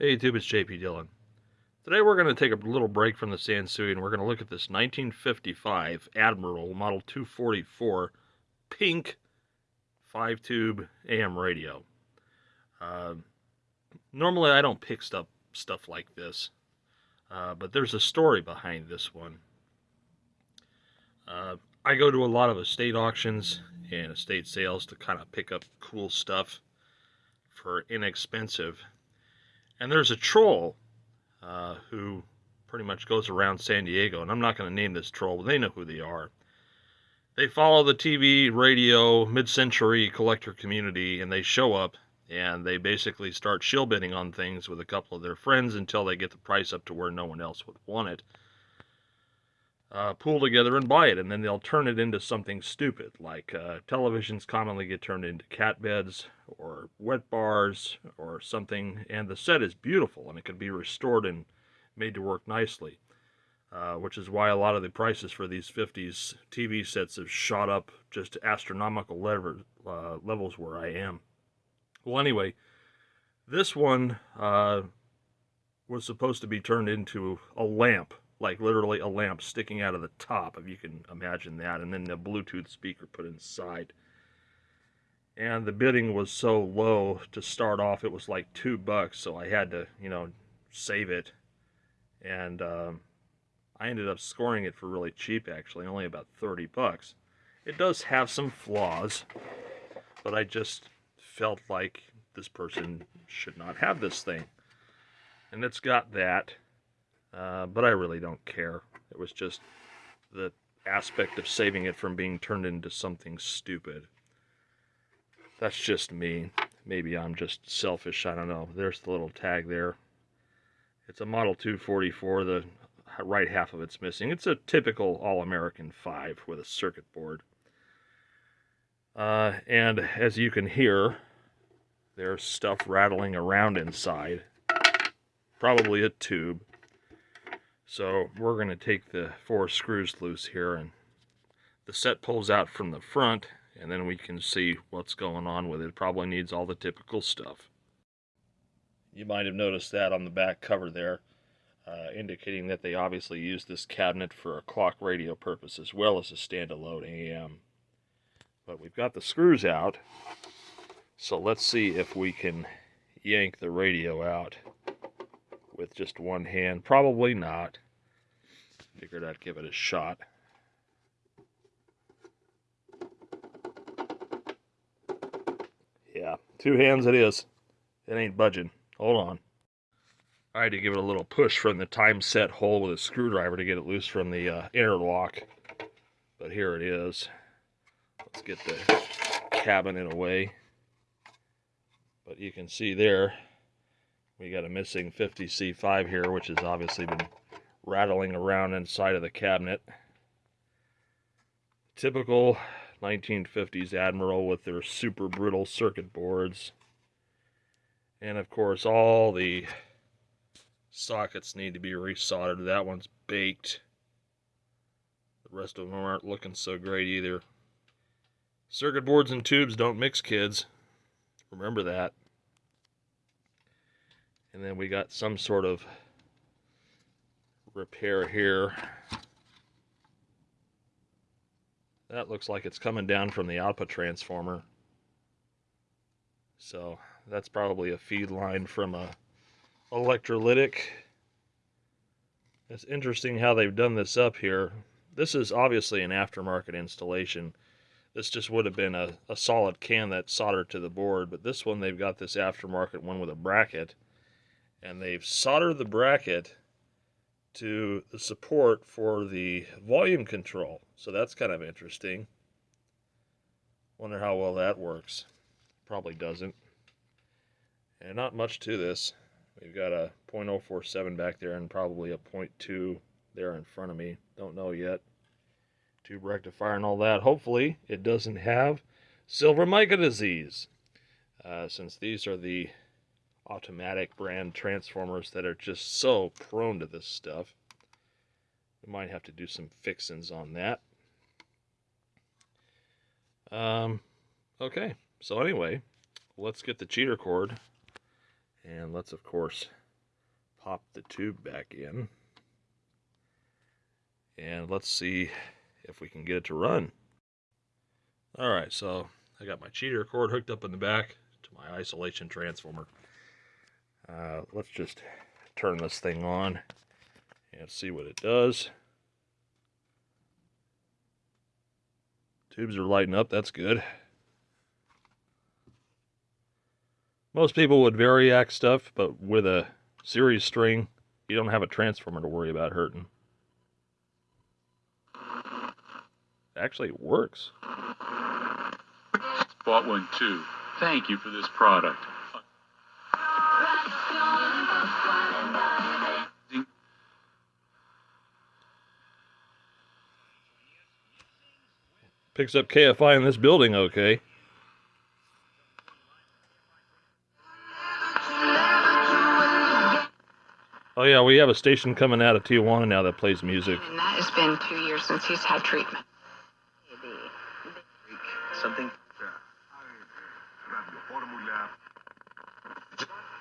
Hey YouTube, it's JP Dillon. Today we're going to take a little break from the Sansui and we're going to look at this 1955 Admiral Model 244 pink 5-tube AM radio. Uh, normally I don't pick stuff, stuff like this, uh, but there's a story behind this one. Uh, I go to a lot of estate auctions and estate sales to kind of pick up cool stuff for inexpensive and there's a troll uh, who pretty much goes around San Diego, and I'm not going to name this troll, but they know who they are. They follow the TV, radio, mid-century collector community, and they show up, and they basically start shill bidding on things with a couple of their friends until they get the price up to where no one else would want it uh, pool together and buy it, and then they'll turn it into something stupid, like uh, televisions commonly get turned into cat beds or wet bars or something, and the set is beautiful and it can be restored and made to work nicely, uh, which is why a lot of the prices for these 50s TV sets have shot up just astronomical level, uh, levels where I am. Well, anyway, this one uh, was supposed to be turned into a lamp like literally a lamp sticking out of the top, if you can imagine that, and then the Bluetooth speaker put inside. And the bidding was so low to start off, it was like two bucks, so I had to, you know, save it. And um, I ended up scoring it for really cheap, actually, only about 30 bucks. It does have some flaws, but I just felt like this person should not have this thing. And it's got that uh, but I really don't care. It was just the aspect of saving it from being turned into something stupid. That's just me. Maybe I'm just selfish. I don't know. There's the little tag there. It's a Model 244. The right half of it's missing. It's a typical All-American 5 with a circuit board. Uh, and as you can hear, there's stuff rattling around inside. Probably a tube. So we're going to take the four screws loose here and the set pulls out from the front and then we can see what's going on with it. it. probably needs all the typical stuff. You might have noticed that on the back cover there, uh, indicating that they obviously used this cabinet for a clock radio purpose as well as a standalone AM. But we've got the screws out, so let's see if we can yank the radio out with just one hand. Probably not. Figured I'd give it a shot. Yeah, two hands it is. It ain't budging. Hold on. I had to give it a little push from the time set hole with a screwdriver to get it loose from the uh, interlock. But here it is. Let's get the cabin cabinet away. But you can see there, we got a missing 50C5 here, which has obviously been rattling around inside of the cabinet. Typical 1950s Admiral with their super brittle circuit boards. And of course, all the sockets need to be resoldered. That one's baked. The rest of them aren't looking so great either. Circuit boards and tubes don't mix, kids. Remember that. And then we got some sort of repair here. That looks like it's coming down from the output transformer. So that's probably a feed line from a electrolytic. It's interesting how they've done this up here. This is obviously an aftermarket installation. This just would have been a, a solid can that's soldered to the board, but this one they've got this aftermarket one with a bracket. And they've soldered the bracket to the support for the volume control. So that's kind of interesting. Wonder how well that works. Probably doesn't. And not much to this. We've got a .047 back there and probably a .2 there in front of me. Don't know yet. Tube rectifier and all that. Hopefully it doesn't have silver mica disease. Uh, since these are the automatic brand transformers that are just so prone to this stuff. We might have to do some fixings on that. Um, okay, so anyway, let's get the cheater cord and let's, of course, pop the tube back in. And let's see if we can get it to run. All right, so I got my cheater cord hooked up in the back to my isolation transformer. Uh, let's just turn this thing on and see what it does. Tubes are lighting up, that's good. Most people would variac stuff, but with a series string, you don't have a transformer to worry about hurting. Actually, it works. Bought one too. Thank you for this product. Picks up KFI in this building okay. Oh yeah, we have a station coming out of Tijuana now that plays music. And that has been two years since he's had treatment. Something.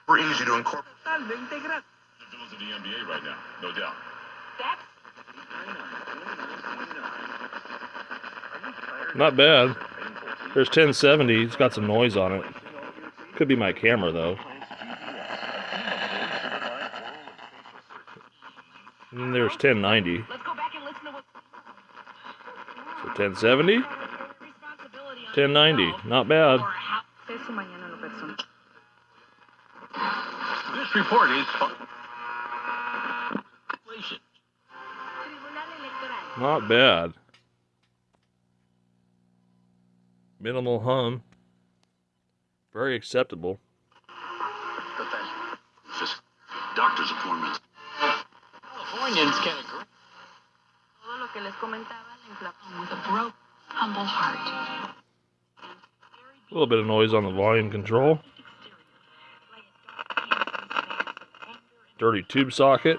We're easy to incorporate. Villas of the NBA right now, no doubt. Not bad. There's 1070. It's got some noise on it. Could be my camera though. And there's 1090. Let's go back and listen to what So 1070, 1090. Not bad. Eso mañana lo personal. This report is. Not bad. Minimal hum. Very acceptable. Just doctor's appointment. Californians can agree. Todo lo que les comentaba, la inflación with a broke, humble heart. A little bit of noise on the volume control. Dirty tube socket.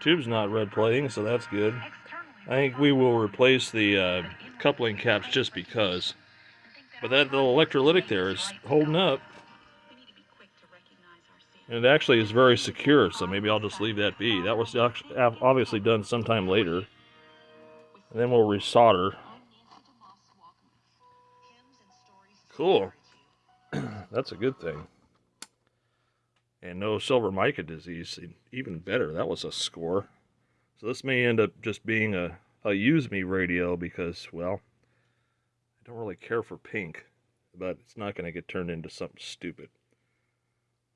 Tube's not red plating, so that's good. I think we will replace the uh, coupling caps just because. But that little electrolytic there is holding up. And it actually is very secure, so maybe I'll just leave that be. That was obviously done sometime later. And then we'll resolder. Cool. That's a good thing. And no silver mica disease. Even better. That was a score. So this may end up just being a, a use me radio because, well, I don't really care for pink. But it's not going to get turned into something stupid.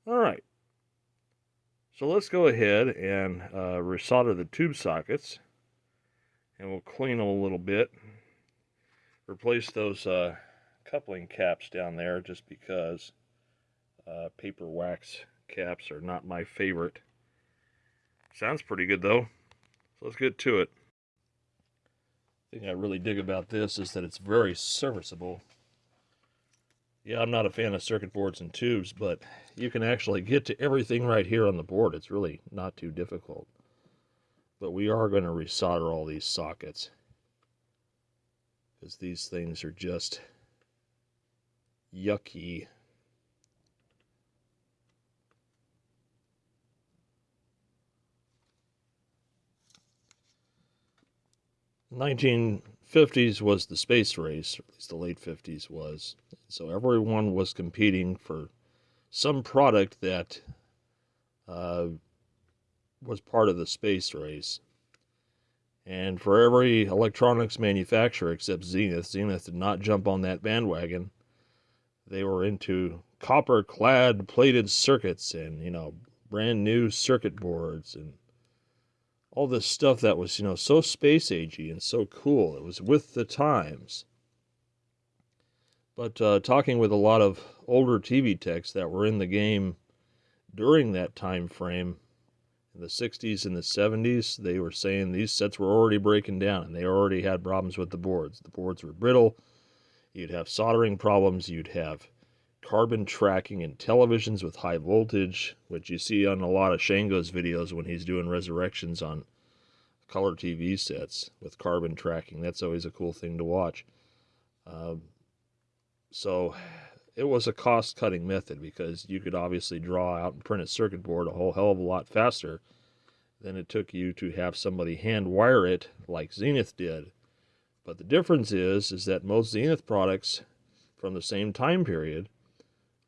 All right. So let's go ahead and uh, resolder the tube sockets. And we'll clean them a little bit. Replace those uh, coupling caps down there just because uh, paper wax caps are not my favorite. Sounds pretty good though. So let's get to it. The thing I really dig about this is that it's very serviceable. Yeah, I'm not a fan of circuit boards and tubes, but you can actually get to everything right here on the board. It's really not too difficult. But we are going to resolder all these sockets. Because these things are just yucky. Nineteen fifties was the space race, or at least the late fifties was. So everyone was competing for some product that uh, was part of the space race. And for every electronics manufacturer except Zenith, Zenith did not jump on that bandwagon. They were into copper clad plated circuits and, you know, brand new circuit boards and all this stuff that was, you know, so space agey and so cool. It was with the times. But uh, talking with a lot of older TV techs that were in the game during that time frame, in the 60s and the 70s, they were saying these sets were already breaking down and they already had problems with the boards. The boards were brittle. You'd have soldering problems. You'd have carbon tracking in televisions with high voltage, which you see on a lot of Shango's videos when he's doing resurrections on color TV sets with carbon tracking. That's always a cool thing to watch. Um, so it was a cost cutting method because you could obviously draw out and print a circuit board a whole hell of a lot faster than it took you to have somebody hand wire it like Zenith did. But the difference is is that most Zenith products from the same time period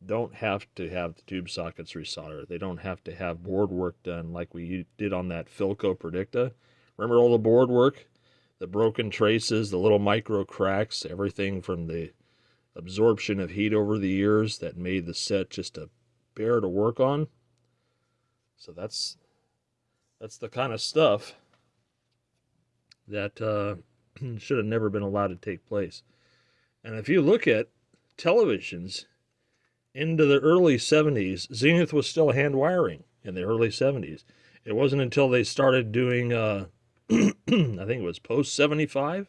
don't have to have the tube sockets resoldered. They don't have to have board work done like we did on that Philco Predicta. Remember all the board work? The broken traces, the little micro cracks, everything from the absorption of heat over the years that made the set just a bear to work on. So that's that's the kind of stuff that uh, should have never been allowed to take place. And if you look at televisions into the early 70s, Zenith was still hand wiring in the early 70s. It wasn't until they started doing, uh, I think it was post 75,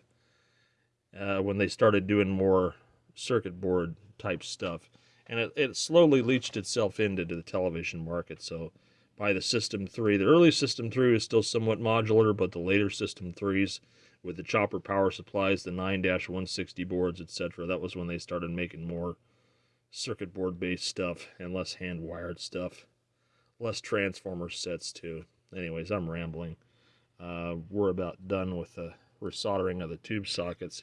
uh, when they started doing more circuit board type stuff. And it, it slowly leached itself into the television market. So by the System 3, the early System 3 is still somewhat modular, but the later System 3s with the chopper power supplies, the 9 160 boards, etc., that was when they started making more circuit board based stuff and less hand wired stuff. Less transformer sets too. Anyways, I'm rambling. Uh, we're about done with the resoldering of the tube sockets.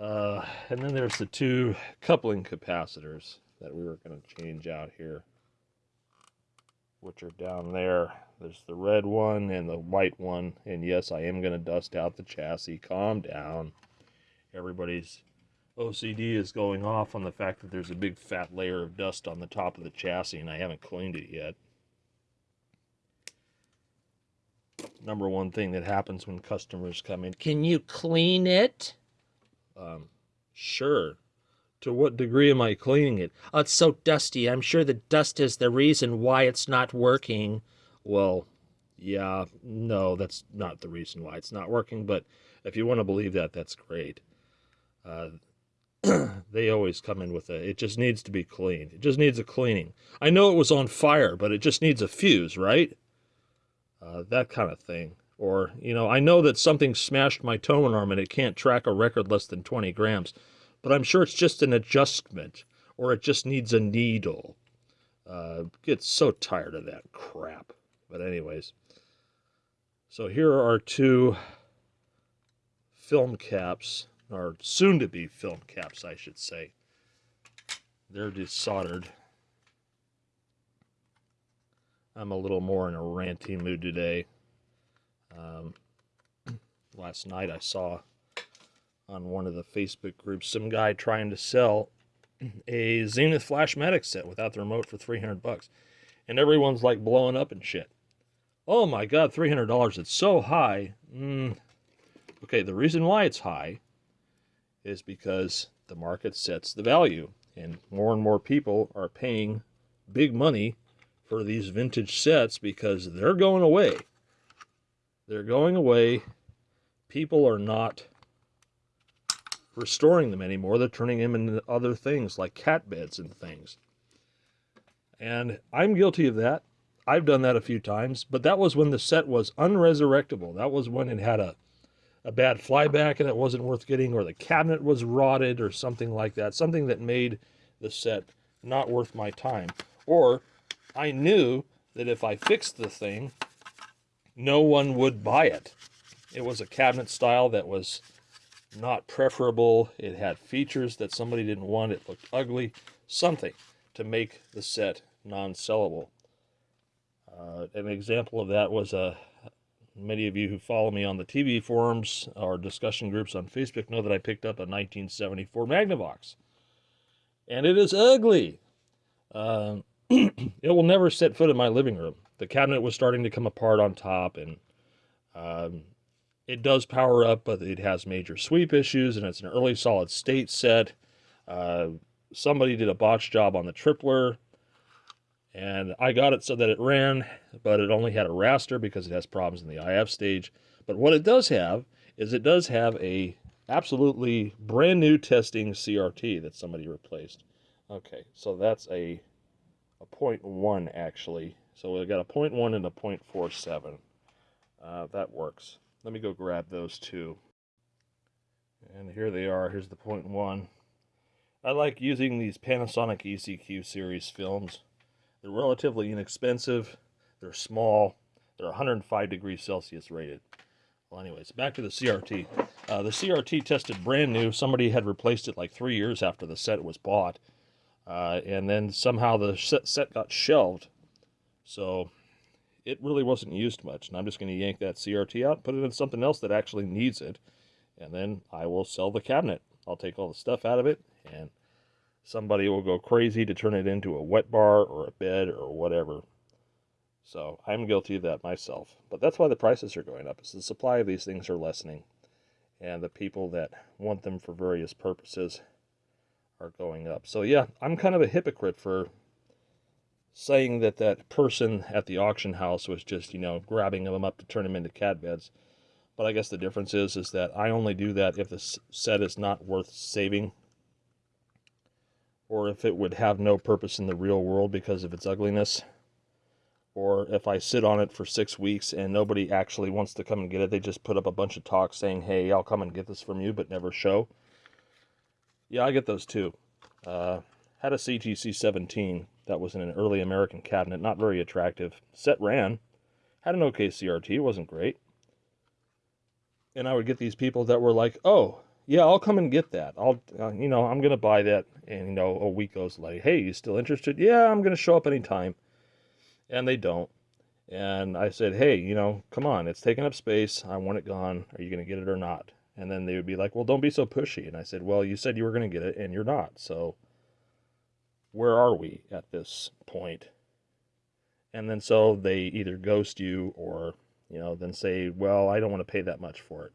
Uh, and then there's the two coupling capacitors that we were going to change out here, which are down there. There's the red one and the white one. And yes, I am going to dust out the chassis. Calm down. Everybody's OCD is going off on the fact that there's a big fat layer of dust on the top of the chassis and I haven't cleaned it yet. Number one thing that happens when customers come in, Can you clean it? um, sure. To what degree am I cleaning it? Oh, it's so dusty. I'm sure the dust is the reason why it's not working. Well, yeah, no, that's not the reason why it's not working, but if you want to believe that, that's great. Uh, they always come in with a it just needs to be cleaned. It just needs a cleaning. I know it was on fire, but it just needs a fuse, right? Uh, that kind of thing. Or, you know, I know that something smashed my tone arm and it can't track a record less than 20 grams, but I'm sure it's just an adjustment or it just needs a needle. Uh, get so tired of that crap. But, anyways, so here are two film caps or soon to be film caps, I should say. They're desoldered. I'm a little more in a ranty mood today. Um, last night I saw on one of the Facebook groups some guy trying to sell a Zenith Flashmatic set without the remote for 300 bucks. And everyone's like blowing up and shit. Oh my god, $300, it's so high. Mm. Okay, the reason why it's high is because the market sets the value and more and more people are paying big money for these vintage sets because they're going away. They're going away. People are not restoring them anymore. They're turning them into other things like cat beds and things. And I'm guilty of that. I've done that a few times, but that was when the set was unresurrectable. That was when it had a a bad flyback and it wasn't worth getting, or the cabinet was rotted, or something like that. Something that made the set not worth my time. Or I knew that if I fixed the thing, no one would buy it. It was a cabinet style that was not preferable. It had features that somebody didn't want. It looked ugly. Something to make the set non sellable. Uh, an example of that was a Many of you who follow me on the TV forums or discussion groups on Facebook know that I picked up a 1974 Magnavox. And it is ugly. Uh, it will never set foot in my living room. The cabinet was starting to come apart on top, and um, it does power up, but it has major sweep issues, and it's an early solid state set. Uh, somebody did a botch job on the tripler and I got it so that it ran, but it only had a raster because it has problems in the IF stage. But what it does have is it does have a absolutely brand new testing CRT that somebody replaced. Okay, so that's a a point one actually. So we've got a point one and a point four seven. Uh, that works. Let me go grab those two. And here they are. Here's the point one. I like using these Panasonic ECQ series films. They're relatively inexpensive, they're small, they're 105 degrees Celsius rated. Well, anyways, back to the CRT. Uh, the CRT tested brand new. Somebody had replaced it like three years after the set was bought. Uh, and then somehow the set, set got shelved. So it really wasn't used much. And I'm just going to yank that CRT out, put it in something else that actually needs it. And then I will sell the cabinet. I'll take all the stuff out of it and somebody will go crazy to turn it into a wet bar or a bed or whatever. So I'm guilty of that myself. But that's why the prices are going up. Is the supply of these things are lessening. And the people that want them for various purposes are going up. So yeah, I'm kind of a hypocrite for saying that that person at the auction house was just, you know, grabbing them up to turn them into cat beds. But I guess the difference is is that I only do that if the set is not worth saving or if it would have no purpose in the real world because of its ugliness or if I sit on it for six weeks and nobody actually wants to come and get it, they just put up a bunch of talk saying, "Hey, I'll come and get this from you," but never show. Yeah, I get those too. Uh, had a CGC 17 that was in an early American cabinet, not very attractive. Set ran, had an okay CRT, wasn't great. And I would get these people that were like, "Oh, yeah, I'll come and get that. I'll, uh, you know, I'm gonna buy that." And you know, a week goes like, "Hey, you still interested?" Yeah, I'm gonna show up anytime and they don't. And I said, hey, you know, come on, it's taking up space. I want it gone. Are you going to get it or not? And then they would be like, well, don't be so pushy. And I said, well, you said you were going to get it and you're not. So where are we at this point? And then so they either ghost you or, you know, then say, well, I don't want to pay that much for it.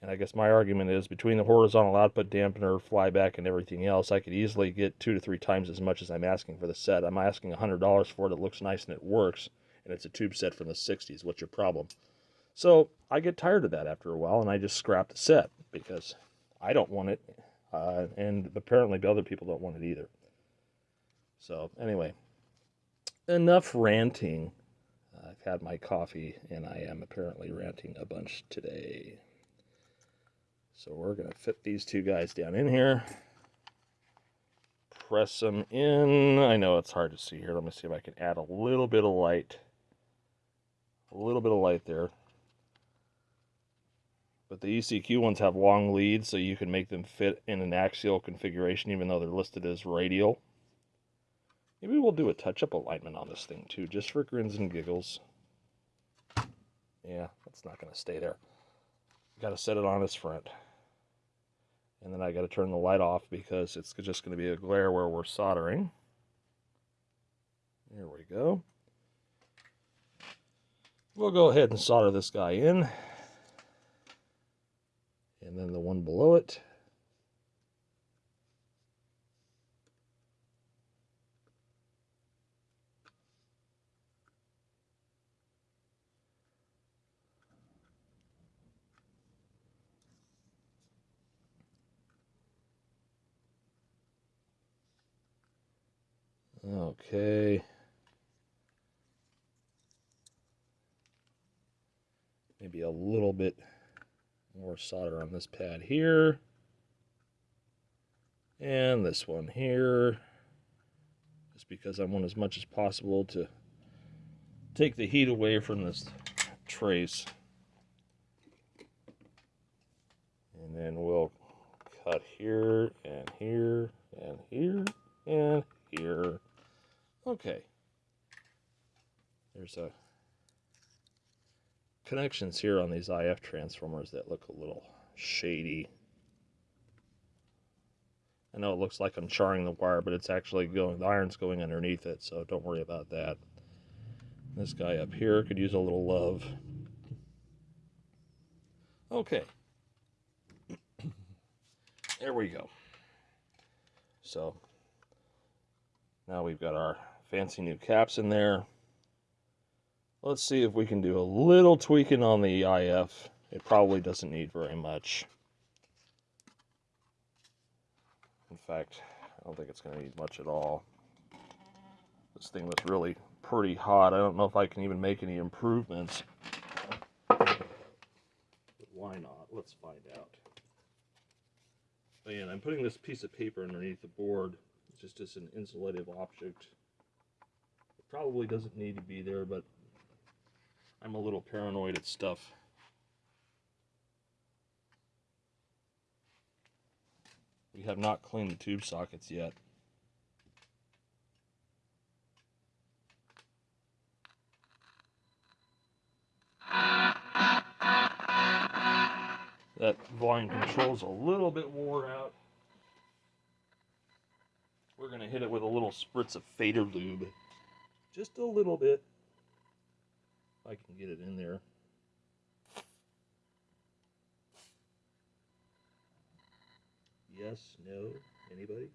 And I guess my argument is between the horizontal output dampener, flyback, and everything else, I could easily get two to three times as much as I'm asking for the set. I'm asking $100 for it. It looks nice and it works. And it's a tube set from the 60s. What's your problem? So I get tired of that after a while and I just scrap the set because I don't want it. Uh, and apparently the other people don't want it either. So, anyway, enough ranting. I've had my coffee and I am apparently ranting a bunch today. So we're going to fit these two guys down in here. Press them in. I know it's hard to see here. Let me see if I can add a little bit of light. A little bit of light there. But the ECQ ones have long leads, so you can make them fit in an axial configuration even though they're listed as radial. Maybe we'll do a touch-up alignment on this thing too, just for grins and giggles. Yeah, that's not going to stay there. Got to set it on its front. And then I got to turn the light off because it's just going to be a glare where we're soldering. There we go. We'll go ahead and solder this guy in. And then the one below it. Okay. Maybe a little bit more solder on this pad here. And this one here. Just because I want as much as possible to take the heat away from this trace. And then we'll cut here and here and here and here. Okay. There's a connections here on these IF transformers that look a little shady. I know it looks like I'm charring the wire, but it's actually going, the iron's going underneath it, so don't worry about that. This guy up here could use a little love. Okay. there we go. So, now we've got our fancy new caps in there. Let's see if we can do a little tweaking on the IF. It probably doesn't need very much. In fact, I don't think it's going to need much at all. This thing was really pretty hot. I don't know if I can even make any improvements. But why not? Let's find out. Oh, and I'm putting this piece of paper underneath the board, just as an insulative object. Probably doesn't need to be there, but I'm a little paranoid at stuff. We have not cleaned the tube sockets yet. That volume control's a little bit worn out. We're gonna hit it with a little spritz of fader lube. Just a little bit. I can get it in there. Yes, no, anybody?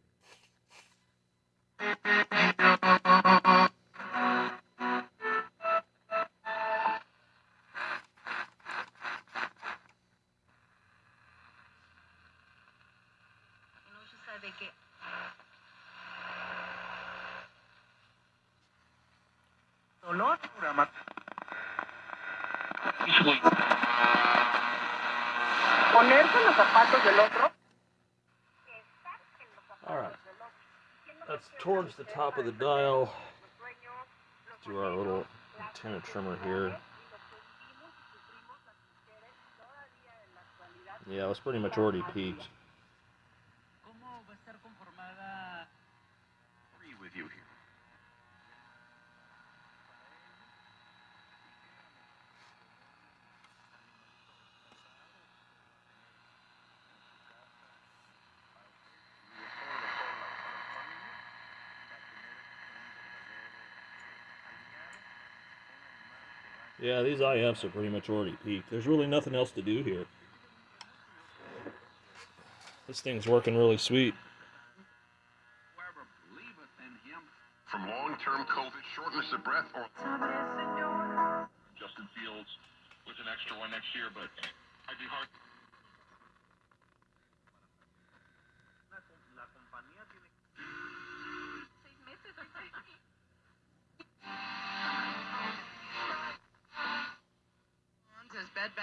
Towards the top of the dial. Do our little antenna trimmer here. Yeah, it's pretty much already peaked. ¿Cómo va a estar conformada? Agree with you here. Yeah, these IFs are pretty much already peaked. There's really nothing else to do here. This thing's working really sweet.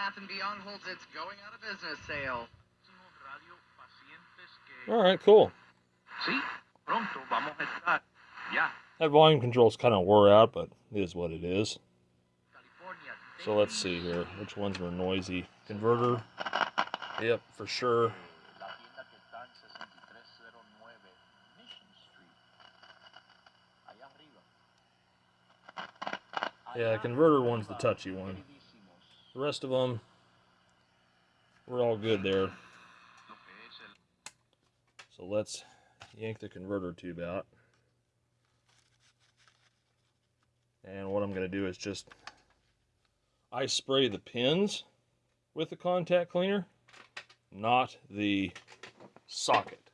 Bath & Beyond holds its going out of business sale. All right, cool. Sí, pronto vamos a estar. Ya. That volume control's kind of wore out, but it is what it is. So let's see here. Which ones were noisy? Converter. Yep, for sure. La tienda que está en 6309 Mission Street. Allá arriba. Yeah, converter one's the touchy one. The rest of them, we're all good there. So let's yank the converter tube out. And what I'm going to do is just I spray the pins with the contact cleaner, not the socket.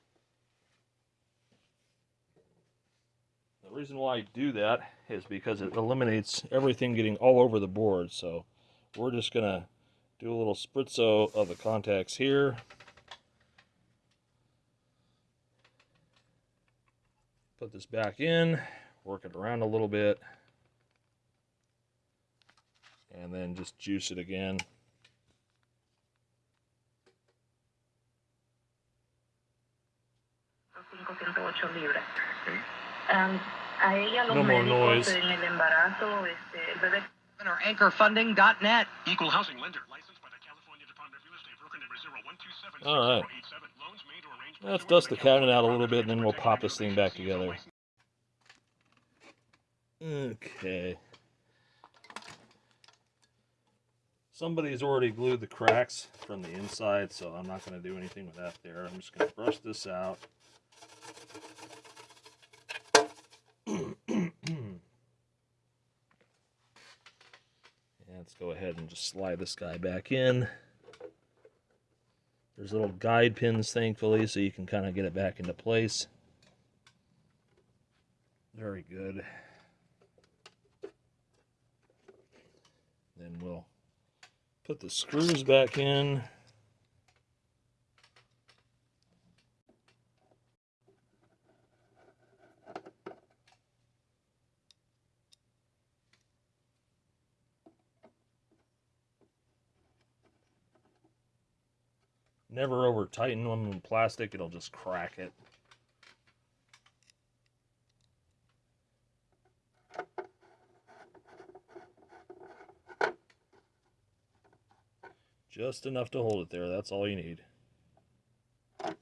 The reason why I do that is because it eliminates everything getting all over the board. So we're just going to do a little spritzo of the contacts here. Put this back in, work it around a little bit, and then just juice it again. libras. Am, um, a ella los No more noise. En el embarazo, este, el bebé Or anchorfunding.net. Equal housing lender, licensed by the California Department of Real Estate, broker number 0127 All right. Loans made or arranged Let's dust the cabinet out a little bit, and then we'll pop this thing back together. Okay. Somebody's already glued the cracks from the inside, so I'm not going to do anything with that there. I'm just going to brush this out. And let's go ahead and just slide this guy back in. There's little guide pins, thankfully, so you can kind of get it back into place. Very good. Then we'll put the screws back in. Never over tighten them in plastic, it'll just crack it. Just enough to hold it there, that's all you need. Got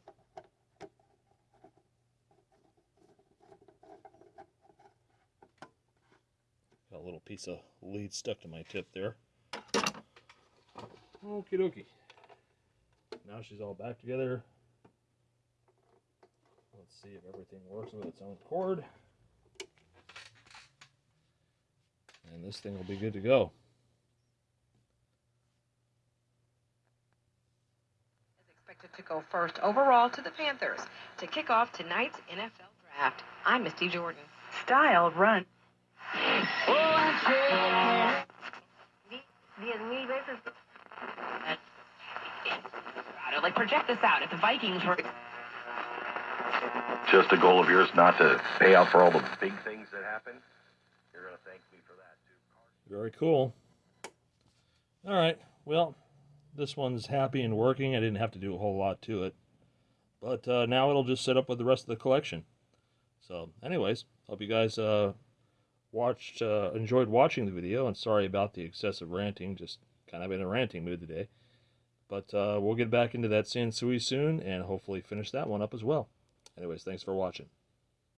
a little piece of lead stuck to my tip there. Okie dokie. Now she's all back together. Let's see if everything works with its own cord. And this thing will be good to go. is expected to go first overall to the Panthers to kick off tonight's NFL draft. I'm Misty Jordan. Style run. Like project this out. If the Vikings were Just a goal of yours not to pay out for all the big things that happen? You're going to thank me for that, too. Very cool. All right. Well, this one's happy and working. I didn't have to do a whole lot to it. But uh, now it'll just set up with the rest of the collection. So, anyways, hope you guys uh, watched, uh, enjoyed watching the video. And sorry about the excessive ranting. Just kind of in a ranting mood today. But uh, we'll get back into that Sansui soon and hopefully finish that one up as well. Anyways, thanks for watching.